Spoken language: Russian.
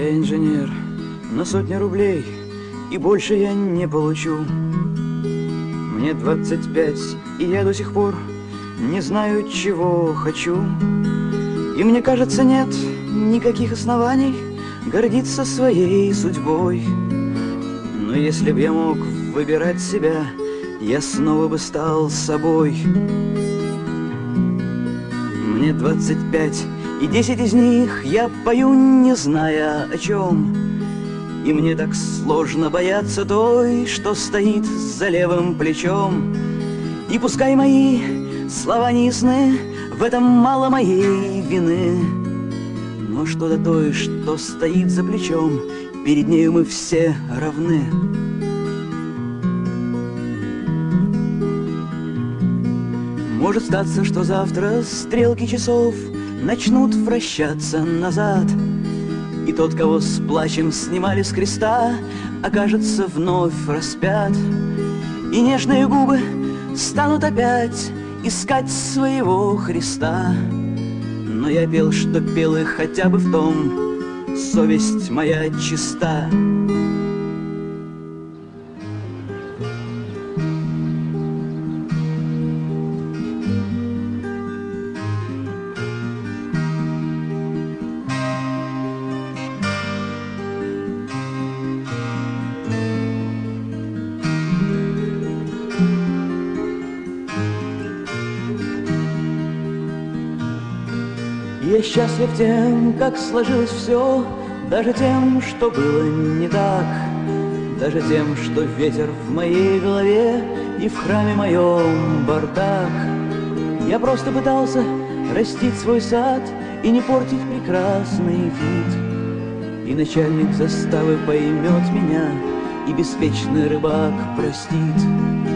я инженер на сотни рублей, и больше я не получу. Мне 25, и я до сих пор не знаю, чего хочу. И мне кажется, нет никаких оснований гордиться своей судьбой. Но если б я мог выбирать себя, я снова бы стал собой. Мне 25, и 10 из них я пою, не зная о чем. И мне так сложно бояться той, что стоит за левым плечом. И пускай мои слова не в этом мало моей вины. Но что до той, что стоит за плечом, перед нею мы все равны. Может статься, что завтра стрелки часов начнут вращаться назад, И тот, кого с плачем снимали с креста, окажется вновь распят, И нежные губы станут опять искать своего Христа. Но я пел, что пел и хотя бы в том, совесть моя чиста. Я счастлив тем, как сложилось все, Даже тем, что было не так, Даже тем, что ветер в моей голове И в храме моем бардак. Я просто пытался растить свой сад И не портить прекрасный вид. И начальник заставы поймет меня, И беспечный рыбак простит.